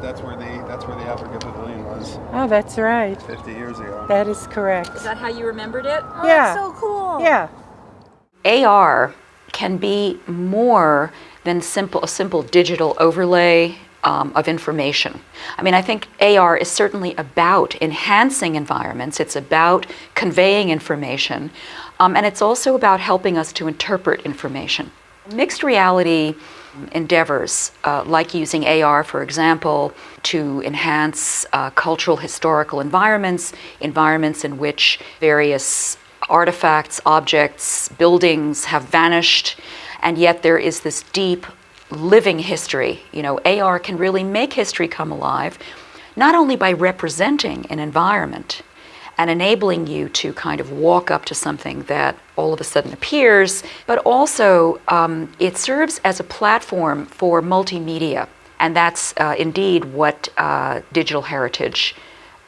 That's where the that's where the Africa Pavilion was Oh, that's right. 50 years ago. That is correct. Is that how you remembered it? Oh, Yeah. that's so cool. Yeah. AR can be more than simple, a simple digital overlay um, of information. I mean, I think AR is certainly about enhancing environments, it's about conveying information, um, and it's also about helping us to interpret information. Mixed reality endeavors, uh, like using AR, for example, to enhance uh, cultural historical environments, environments in which various artifacts, objects, buildings have vanished, and yet there is this deep living history. You know, AR can really make history come alive, not only by representing an environment and enabling you to kind of walk up to something that all of a sudden appears, but also um, it serves as a platform for multimedia. And that's uh, indeed what uh, digital heritage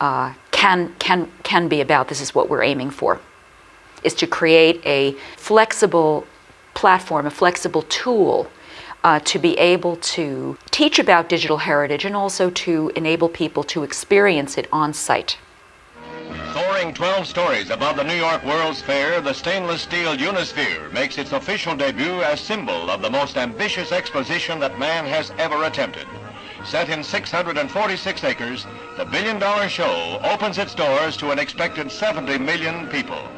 uh, can, can, can be about. This is what we're aiming for, is to create a flexible platform, a flexible tool uh, to be able to teach about digital heritage and also to enable people to experience it on site. Soaring 12 stories above the New York World's Fair, the stainless steel Unisphere makes its official debut as symbol of the most ambitious exposition that man has ever attempted. Set in 646 acres, the billion dollar show opens its doors to an expected 70 million people.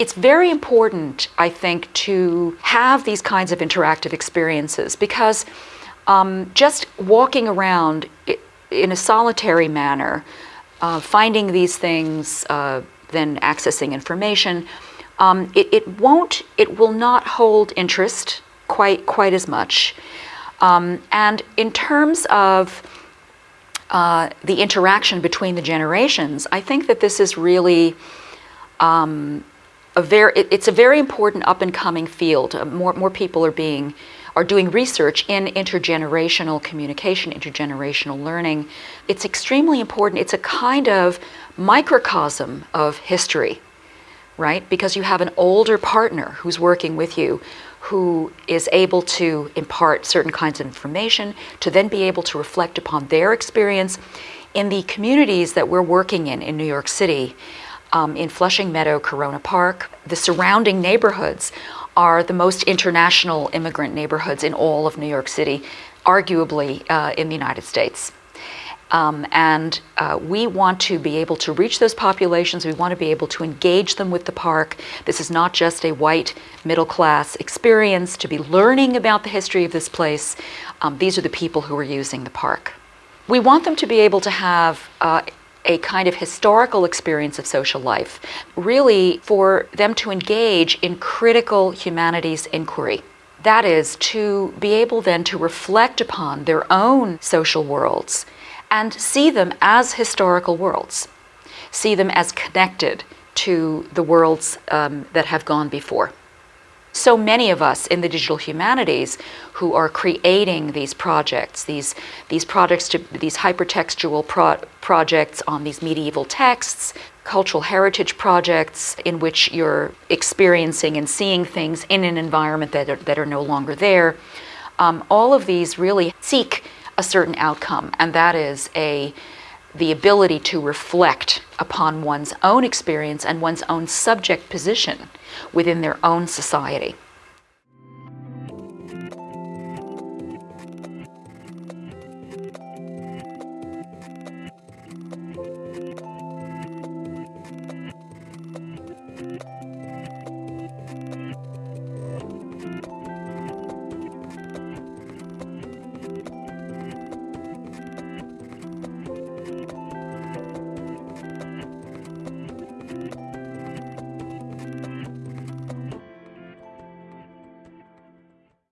It's very important, I think, to have these kinds of interactive experiences because um, just walking around in a solitary manner, uh, finding these things, uh, then accessing information, um, it, it won't, it will not hold interest quite quite as much. Um, and in terms of uh, the interaction between the generations, I think that this is really um, a very it- it's a very important up and coming field. Uh, more more people are being are doing research in intergenerational communication, intergenerational learning. It's extremely important. It's a kind of microcosm of history, right? Because you have an older partner who's working with you who is able to impart certain kinds of information to then be able to reflect upon their experience in the communities that we're working in in New York City um, in Flushing Meadow, Corona Park. The surrounding neighborhoods are the most international immigrant neighborhoods in all of New York City, arguably uh, in the United States. Um, and uh, we want to be able to reach those populations. We want to be able to engage them with the park. This is not just a white middle class experience to be learning about the history of this place. Um, these are the people who are using the park. We want them to be able to have uh, a kind of historical experience of social life, really for them to engage in critical humanities inquiry. That is, to be able then to reflect upon their own social worlds and see them as historical worlds, see them as connected to the worlds um, that have gone before so many of us in the digital humanities who are creating these projects, these, these projects to these hypertextual pro- projects on these medieval texts, cultural heritage projects in which you're experiencing and seeing things in an environment that are, that are no longer there. Um, all of these really seek a certain outcome, and that is a the ability to reflect upon one's own experience and one's own subject position within their own society.